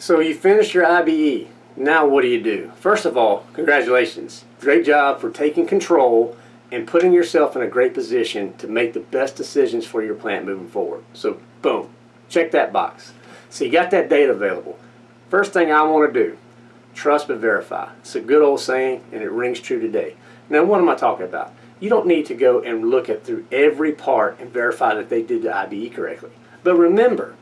So you finished your IBE. Now what do you do? First of all, congratulations. Great job for taking control and putting yourself in a great position to make the best decisions for your plant moving forward. So boom, check that box. So you got that data available. First thing I want to do, trust but verify. It's a good old saying and it rings true today. Now what am I talking about? You don't need to go and look at through every part and verify that they did the IBE correctly. But remember,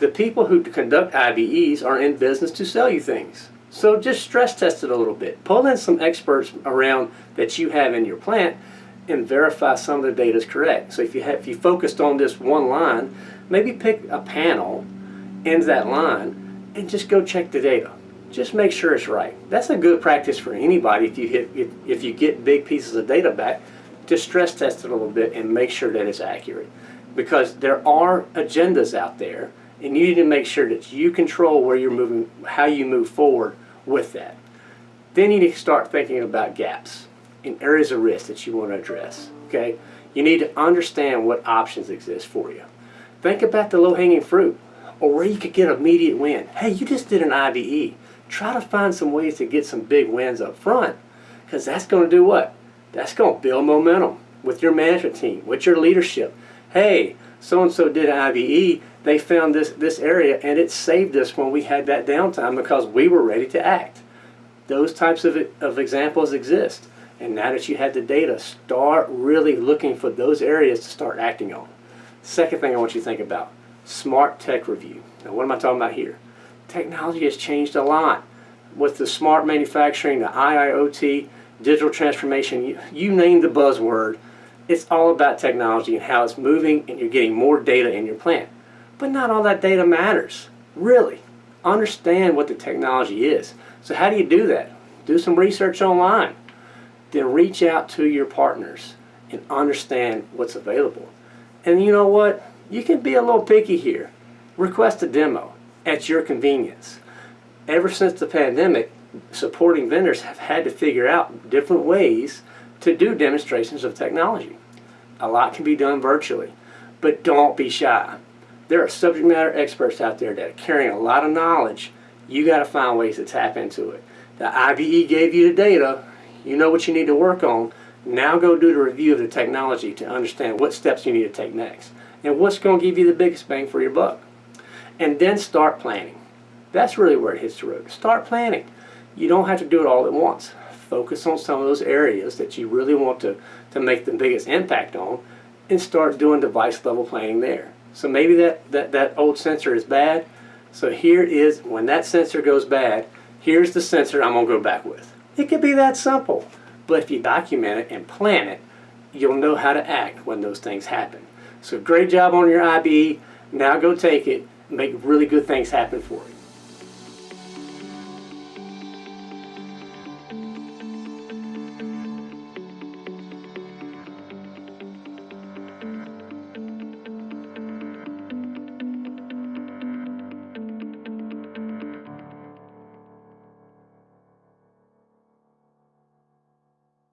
the people who conduct IBEs are in business to sell you things. So just stress test it a little bit. Pull in some experts around that you have in your plant and verify some of the data is correct. So if you have, if you focused on this one line, maybe pick a panel, ends that line, and just go check the data. Just make sure it's right. That's a good practice for anybody if you hit if, if you get big pieces of data back, just stress test it a little bit and make sure that it's accurate. Because there are agendas out there and you need to make sure that you control where you're moving, how you move forward with that. Then you need to start thinking about gaps and areas of risk that you want to address. Okay, you need to understand what options exist for you. Think about the low-hanging fruit or where you could get immediate win. Hey, you just did an IBE. Try to find some ways to get some big wins up front because that's going to do what? That's going to build momentum with your management team, with your leadership. Hey, so-and-so did an IBE, they found this, this area and it saved us when we had that downtime because we were ready to act. Those types of, of examples exist. And now that you have the data, start really looking for those areas to start acting on. Second thing I want you to think about, smart tech review. Now what am I talking about here? Technology has changed a lot. With the smart manufacturing, the IIoT, digital transformation, you, you name the buzzword, it's all about technology and how it's moving and you're getting more data in your plant. But not all that data matters, really. Understand what the technology is. So how do you do that? Do some research online. Then reach out to your partners and understand what's available. And you know what? You can be a little picky here. Request a demo at your convenience. Ever since the pandemic, supporting vendors have had to figure out different ways to do demonstrations of technology. A lot can be done virtually, but don't be shy. There are subject matter experts out there that are carrying a lot of knowledge. You got to find ways to tap into it. The IBE gave you the data. You know what you need to work on. Now go do the review of the technology to understand what steps you need to take next and what's going to give you the biggest bang for your buck. And then start planning. That's really where it hits the road. Start planning. You don't have to do it all at once focus on some of those areas that you really want to, to make the biggest impact on and start doing device level planning there. So maybe that, that, that old sensor is bad. So here is, when that sensor goes bad, here's the sensor I'm going to go back with. It could be that simple. But if you document it and plan it, you'll know how to act when those things happen. So great job on your IBE. Now go take it, make really good things happen for you.